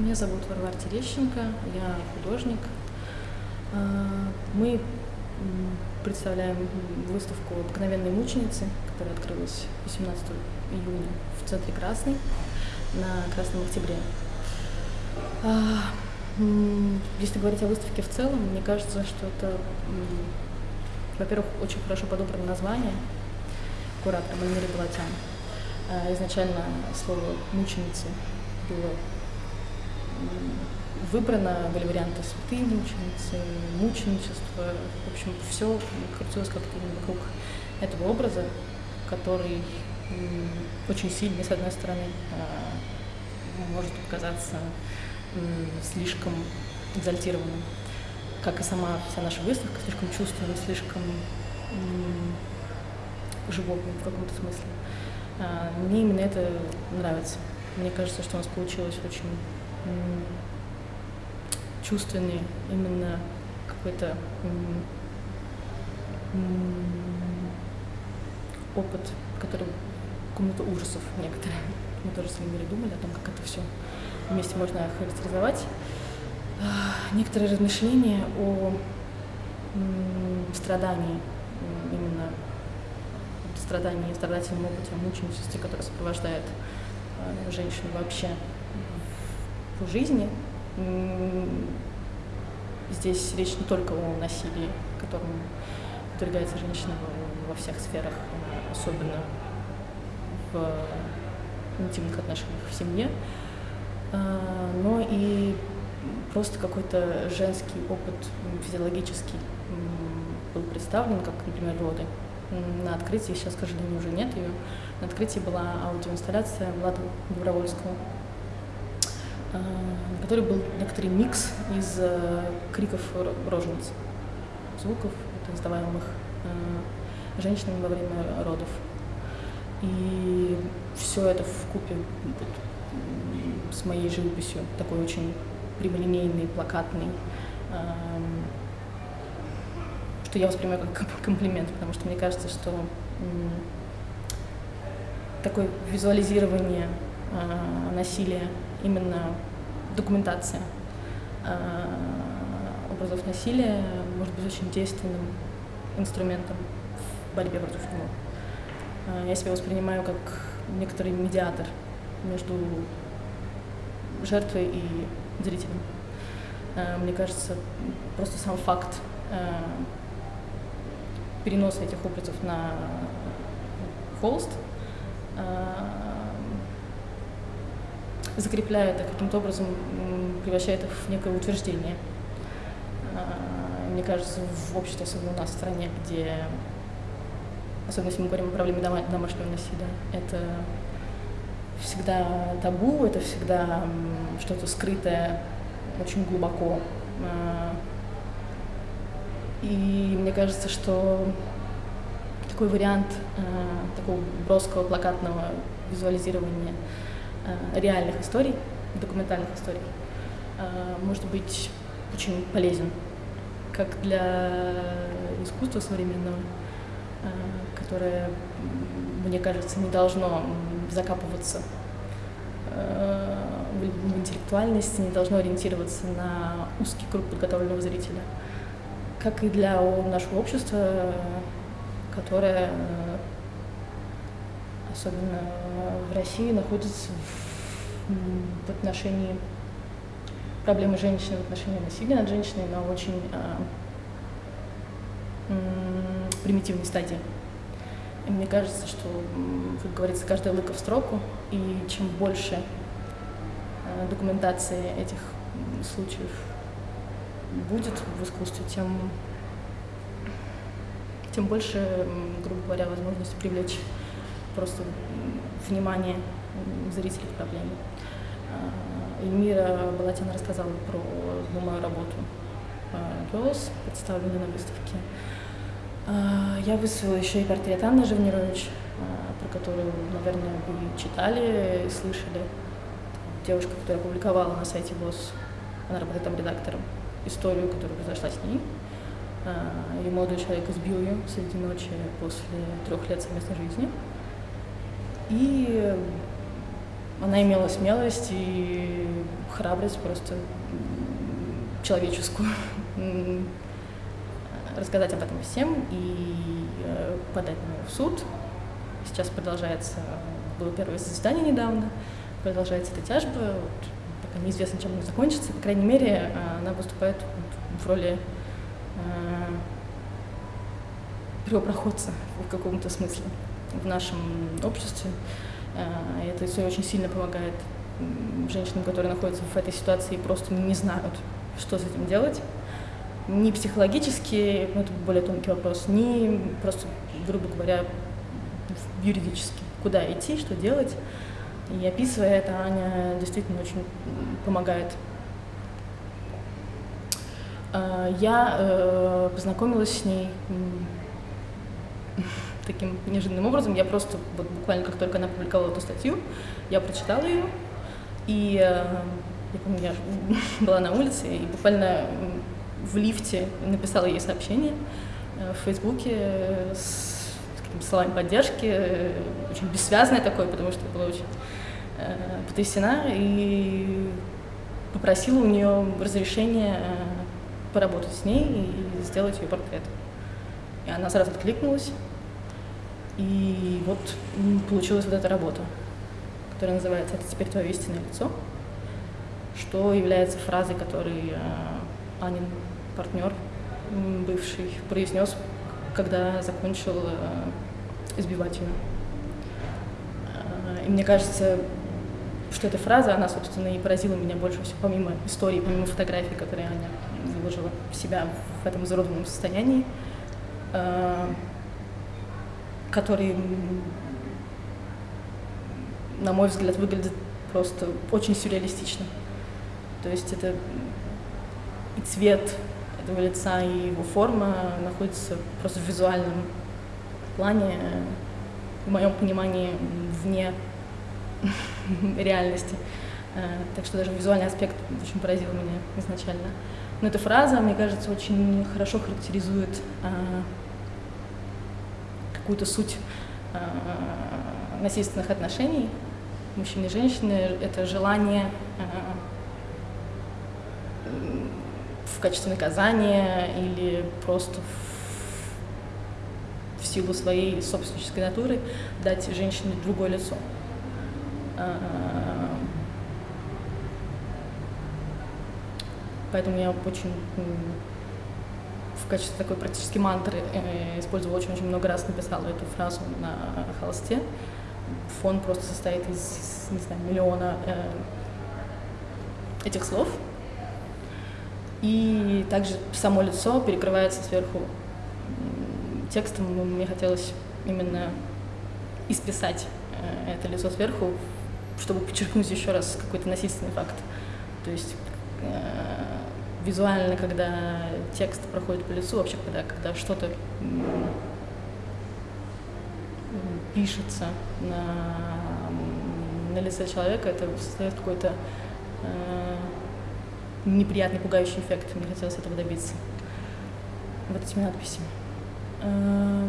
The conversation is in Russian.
Меня зовут Варвара Терещенко, я художник. А, мы представляем выставку «Обыкновенные мученицы», которая открылась 18 июня в центре Красный на Красном Октябре. А, если говорить о выставке в целом, мне кажется, что это, во-первых, очень хорошо подобрано название куратора Мальмири Балатян. А, изначально слово «мученицы» было выбрано, были варианты святые мученицы, мученичество. В общем, все крутилось как-то вокруг этого образа, который очень сильный, с одной стороны, а, может показаться слишком экзальтированным, как и сама вся наша выставка, слишком чувственным, слишком животным в каком-то смысле. А, мне именно это нравится. Мне кажется, что у нас получилось очень чувственный именно какой-то опыт, который комната ужасов некоторые. Мы тоже с Эльмирой думали о том, как это все вместе можно характеризовать. А, некоторые размышления о страдании, именно страдании, страдательном опыте, мученичестве, которое сопровождает а, женщину вообще в жизни. Здесь речь не только о насилии, которым подвергается женщина во всех сферах, особенно в интимных отношениях в семье, а, но и просто какой-то женский опыт физиологический был представлен, как, например, роды. На открытии, сейчас, к сожалению, уже нет ее, на открытии была аудиоинсталляция Влада Добровольского, э, которой был некоторый микс из э, криков рожениц, звуков, издаваемых э, женщинами во время родов. И все это в купе вот, с моей живописью, такой очень прямолинейный, плакатный, эм, что я воспринимаю как комплимент, потому что мне кажется, что такое визуализирование насилия именно документация э, образов насилия может быть очень действенным инструментом в борьбе против него. Э, я себя воспринимаю как некоторый медиатор между жертвой и зрителем. Э, мне кажется, просто сам факт переноса этих образов на холст закрепляет, а каким-то образом превращает их в некое утверждение. А, мне кажется, в обществе, особенно у нас в стране, где, особенно если мы говорим о проблеме домашнего насилия, это всегда табу, это всегда что-то скрытое очень глубоко. А, и мне кажется, что такой вариант такого броского плакатного визуализирования реальных историй, документальных историй, э, может быть очень полезен как для искусства современного, э, которое, мне кажется, не должно закапываться в интеллектуальности, не должно ориентироваться на узкий круг подготовленного зрителя, как и для нашего общества, которое особенно в России, находится в, в отношении проблемы женщины, в отношении насилия над женщиной на очень э, примитивной стадии. И мне кажется, что, как говорится, каждая лыка в строку, и чем больше э, документации этих случаев будет в искусстве, тем, тем больше, грубо говоря, возможности привлечь просто внимание зрителей к проблеме. А, Эльмира Балатина рассказала про мою работу «Girls», представленную на выставке. А, я выставила еще и портрет Анны Живнирович, а, про которую, наверное, вы читали и слышали. Девушка, которая опубликовала на сайте ВОЗ, она работает там редактором, историю, которая произошла с ней. Ее молодой человек избил ее среди ночи после трех лет совместной жизни. И она имела смелость и храбрость просто человеческую рассказать об этом всем и э, подать на в суд. Сейчас продолжается, было первое заседание недавно, продолжается эта тяжба, вот, пока неизвестно, чем она закончится. По крайней мере, она выступает в роли э, первопроходца в каком-то смысле в нашем обществе. Э, это все очень сильно помогает женщинам, которые находятся в этой ситуации и просто не знают, что с этим делать. Ни психологически, ну, это более тонкий вопрос, ни просто, грубо говоря, юридически. Куда идти, что делать. И описывая это, Аня действительно очень помогает. Э, я э, познакомилась с ней таким неожиданным образом. Я просто, вот буквально как только она публиковала эту статью, я прочитала ее, и э, я помню, я была на улице, и буквально в лифте написала ей сообщение э, в Фейсбуке с, с какими-то словами поддержки, э, очень бессвязное такое, потому что была очень э, потрясена, и попросила у нее разрешения поработать с ней и сделать ее портрет. И она сразу откликнулась, и вот получилась вот эта работа, которая называется «Это теперь твое истинное лицо», что является фразой, которой э, Анин партнер бывший произнес, когда закончил э, избивать ее. Э, и мне кажется, что эта фраза, она, собственно, и поразила меня больше всего, помимо истории, помимо фотографий, которые Аня выложила себя в этом изуродованном состоянии который, на мой взгляд, выглядит просто очень сюрреалистично. То есть это и цвет этого лица, и его форма находится просто в визуальном плане, в моем понимании, вне реальности. Э, так что даже визуальный аспект очень поразил меня изначально. Но эта фраза, мне кажется, очень хорошо характеризует э, какую-то суть э, насильственных отношений мужчины и женщины, это желание э, в качестве наказания или просто в, в силу своей собственнической натуры дать женщине другое лицо. Э, поэтому я очень качестве такой практически мантры э, использовала очень-очень много раз, написала эту фразу на холсте. Фон просто состоит из, не знаю, миллиона э, этих слов. И также само лицо перекрывается сверху текстом. Мне хотелось именно исписать э, это лицо сверху, чтобы подчеркнуть еще раз какой-то насильственный факт. То есть визуально, когда текст проходит по лицу, вообще когда, когда что-то пишется на, на лице человека, это создает какой-то э, неприятный, пугающий эффект. Мне хотелось этого добиться вот этими надписями. Э,